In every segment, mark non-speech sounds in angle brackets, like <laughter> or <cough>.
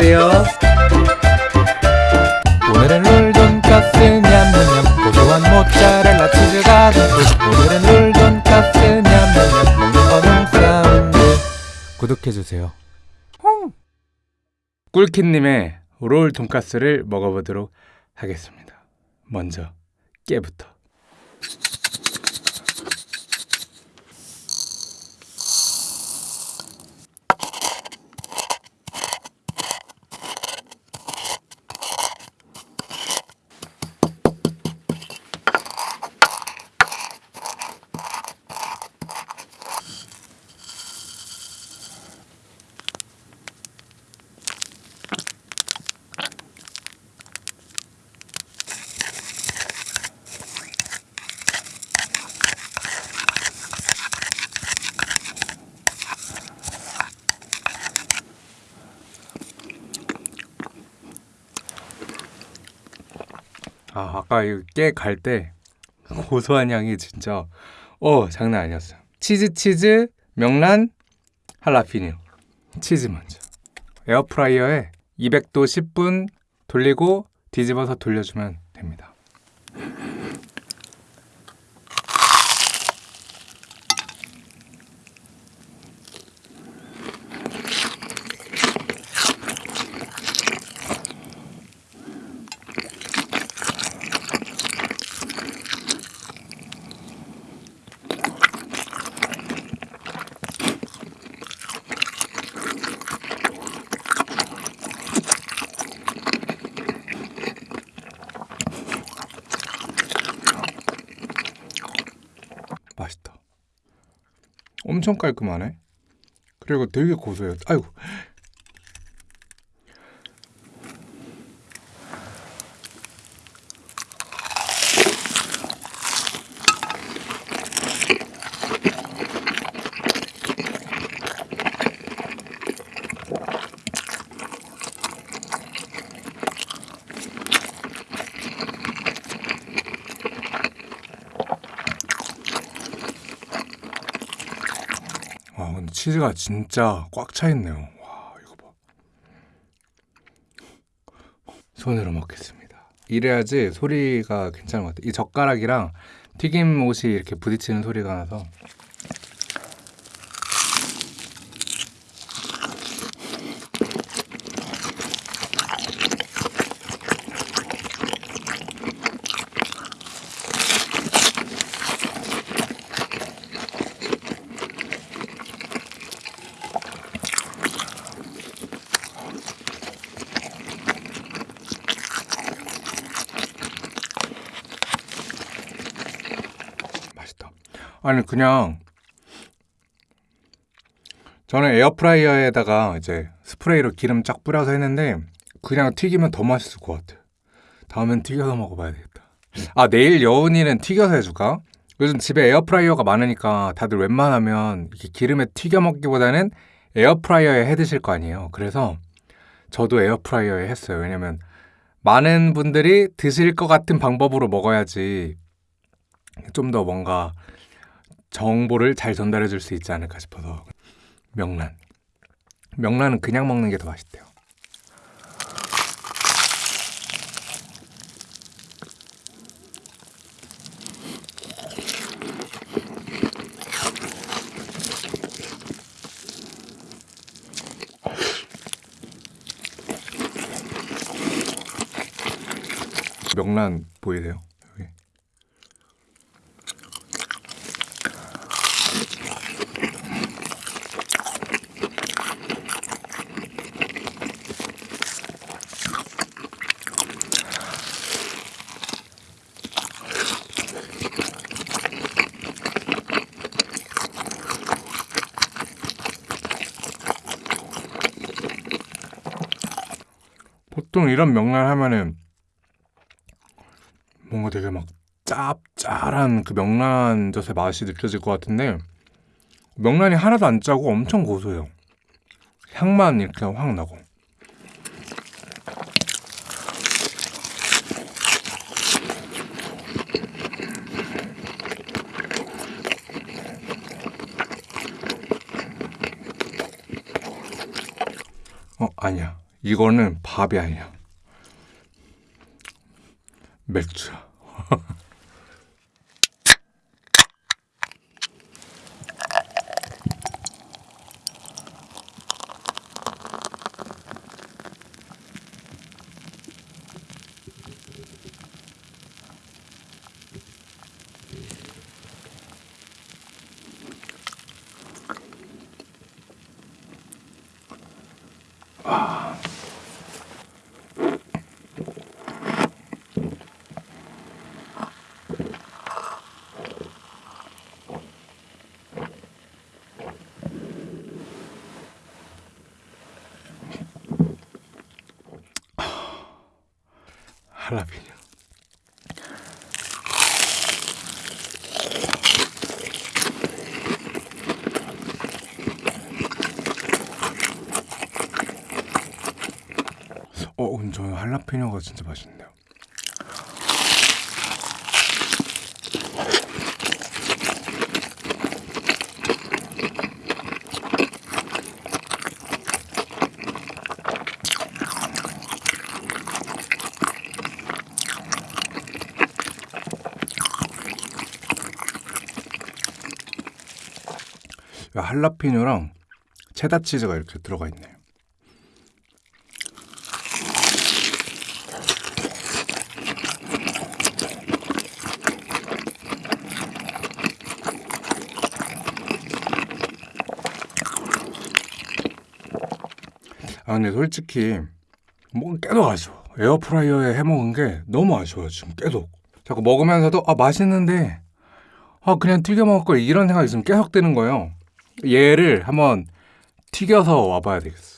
어때요? 오늘은 롤 돈가스 냠냠냠 고소한 모짜렐라 치즈가 듬뿍 오늘은 롤 돈가스 냠냠냠 먹는 어묵 사운드. 구독해주세요. 꿀kit님의 롤 돈가스를 먹어보도록 하겠습니다. 먼저 깨부터 아 아까 깨 갈 때 <laughs> 고소한 향이 진짜 어 장난 아니었어요. 치즈 치즈 명란 할라피뇨. 치즈 먼저. 에어프라이어에 200도 10분 돌리고 뒤집어서 돌려주면 됩니다 엄청 깔끔하네. 그리고 되게 고소해요. 아이고 와 근데 치즈가 진짜 꽉 차 있네요. 와 이거 봐. 손으로 먹겠습니다. 이래야지 소리가 괜찮은 것 같아요. 이 젓가락이랑 튀김 옷이 이렇게 부딪히는 소리가 나서 맛있다. 아니 그냥 저는 에어프라이어에다가 이제 스프레이로 기름 쫙 뿌려서 했는데 그냥 튀기면 더 맛있을 것 같아. 다음엔 튀겨서 먹어봐야 되겠다. 아 내일 여운이는 튀겨서 해줄까? 요즘 집에 에어프라이어가 많으니까 다들 웬만하면 이렇게 기름에 튀겨 먹기보다는 에어프라이어에 해 드실 거 아니에요. 그래서 저도 에어프라이어에 했어요. 왜냐면 많은 분들이 드실 것 같은 방법으로 먹어야지 좀 더 뭔가 정보를 잘 전달해 줄 수 있지 않을까 싶어서 명란 명란은 그냥 먹는 게 더 맛있대요 명란 보이세요? 여기 보통 이런 명란 하면은 뭔가 되게 막 짭짤한 그 명란 젓의 맛이 느껴질 것 같은데 명란이 하나도 안 짜고 엄청 고소해요. 향만 이렇게 확 나고. 어 아니야 이거는 밥이 아니야 맥주야 할라피뇨 어, 근데 저 할라피뇨가 진짜 맛있네요. 할라피뇨랑 체다 치즈가 이렇게 들어가 있네요. 아 근데 솔직히 뭐 계속 아쉬워. 에어프라이어에 해 먹은 게 너무 아쉬워요 지금 계속. 자꾸 먹으면서도 아 맛있는데 아 그냥 튀겨 먹을 걸 이런 생각이 지금 계속 드는 거예요. 얘를 한번 튀겨서 와봐야 되겠어.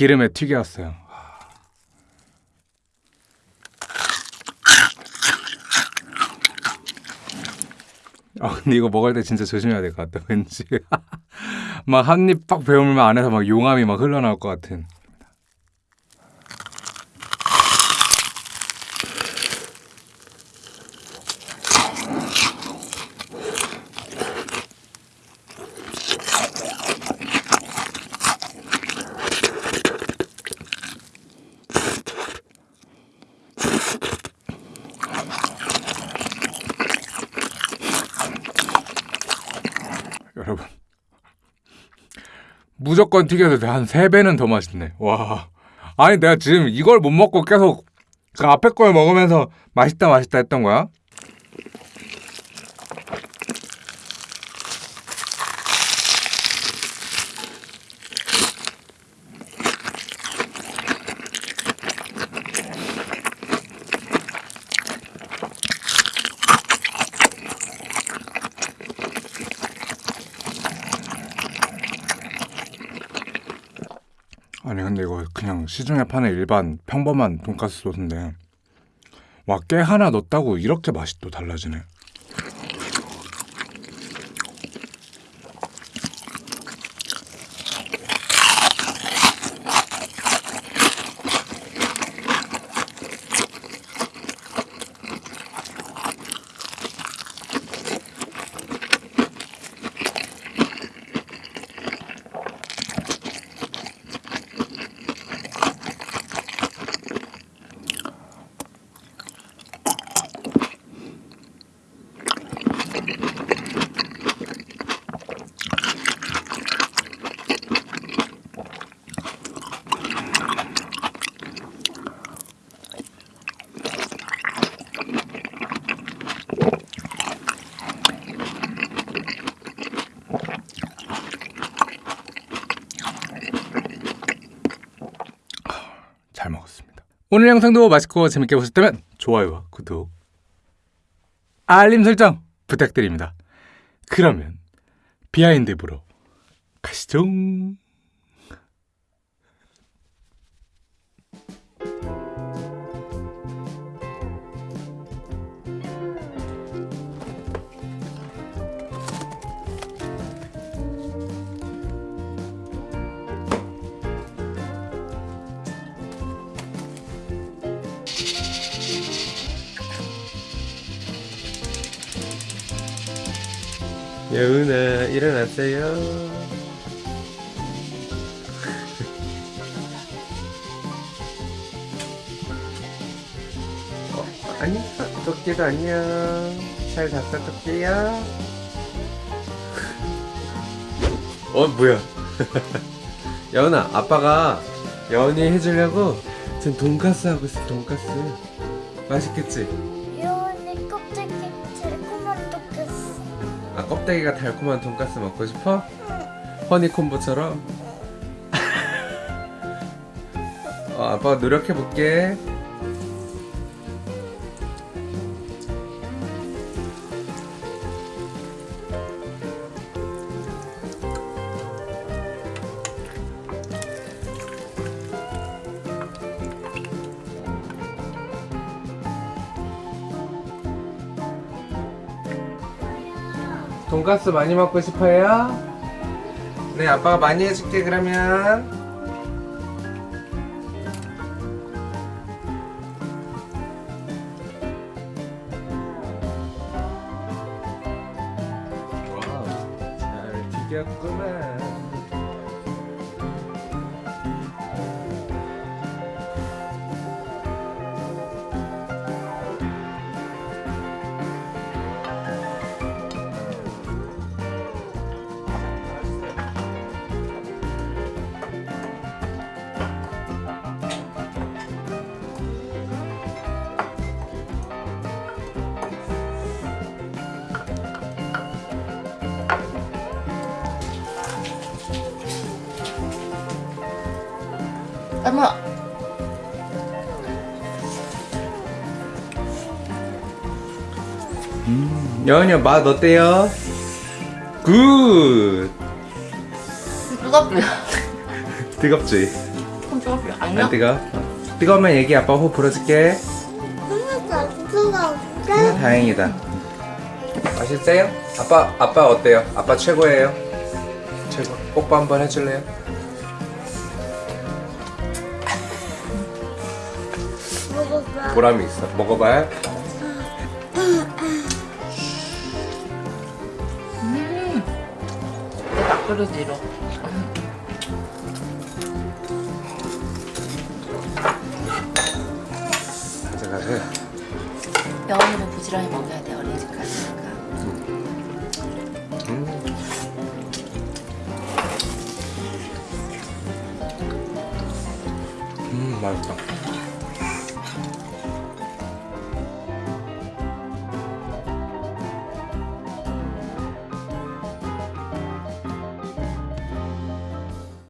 기름에 튀겨왔어요. 아 근데 이거 먹을 때 진짜 조심해야 될 것 같다 왠지. <laughs> 막 한 입 팍 베어물면 안에서 막 용암이 막 흘러나올 것 같은 무조건 튀겨도 돼. 한 3배는 더 맛있네 와 아니 내가 지금 이걸 못 먹고 계속 그 앞에 걸 먹으면서 맛있다 맛있다 했던 거야? 아니 근데 이거 그냥 시중에 파는 일반 평범한 돈가스 소스인데 와 깨 하나 넣었다고 이렇게 맛이 또 달라지네 잘 먹었습니다. 오늘 영상도 맛있고 재밌게 보셨다면 좋아요와 구독, 알림 설정 부탁드립니다. 그러면 behind 보러 가시죠. 여은아 일어났어요. 어, 안녕 토끼도 안녕 잘 잤어 토끼야? 어 뭐야? <laughs> 여은아 아빠가 여은이 해주려고 지금 돈가스 하고 있어 돈가스. 맛있겠지? 아 껍데기가 달콤한 돈가스 먹고 싶어? 허니콤보처럼? <laughs> 어, 아빠가 노력해볼게 돈가스 많이 먹고 싶어요? 네 아빠가 많이 해줄게 그러면 엄마. 여은이 맛 어때요? Good 뜨겁냐? <laughs> 뜨겁지? 좀 뜨겁냐? 안? 뜨거? 뜨거우면 얘기 아빠 호 불어줄게 음, 다행이다. 맛있어요? 아빠 아빠 어때요? 아빠 최고예요. 최고. 뽀뽀 한번 해줄래요? 보람이 있어. 먹어봐요. 딱 그러지로. 가져가세요. 여운이는 부지런히 먹어야 돼 어린이집 갔으니까. 음. 음 맛있다.